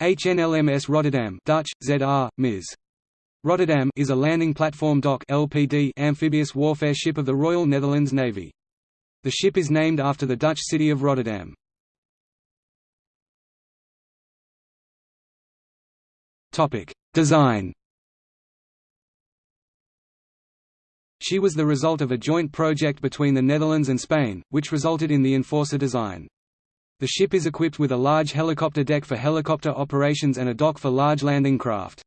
HNLMS Rotterdam Dutch, ZR, Ms. Rotterdam is a landing platform dock LPD amphibious warfare ship of the Royal Netherlands Navy. The ship is named after the Dutch city of Rotterdam. Design She was the result of a joint project between the Netherlands and Spain, which resulted in the Enforcer design. The ship is equipped with a large helicopter deck for helicopter operations and a dock for large landing craft.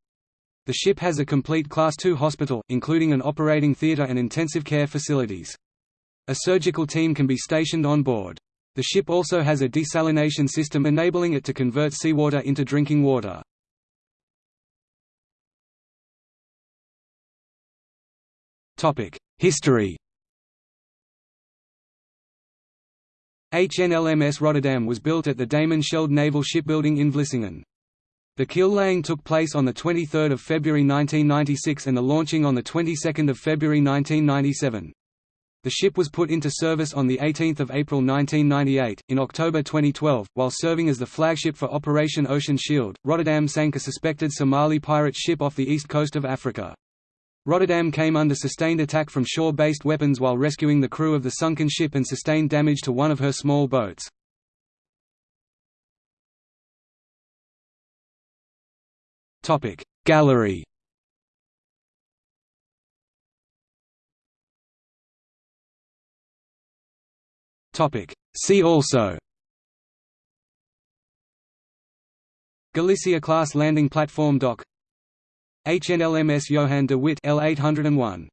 The ship has a complete Class II hospital, including an operating theatre and intensive care facilities. A surgical team can be stationed on board. The ship also has a desalination system enabling it to convert seawater into drinking water. History HNLMS Rotterdam was built at the Damen Schelde Naval Shipbuilding in Vlissingen. The keel laying took place on 23 February 1996 and the launching on 22 February 1997. The ship was put into service on 18 April 1998. In October 2012, while serving as the flagship for Operation Ocean Shield, Rotterdam sank a suspected Somali pirate ship off the east coast of Africa. Rotterdam came under sustained attack from shore-based weapons while rescuing the crew of the sunken ship and sustained damage to one of her small boats. Gallery See also Galicia-class landing platform dock HNLMS Johan de Witt L801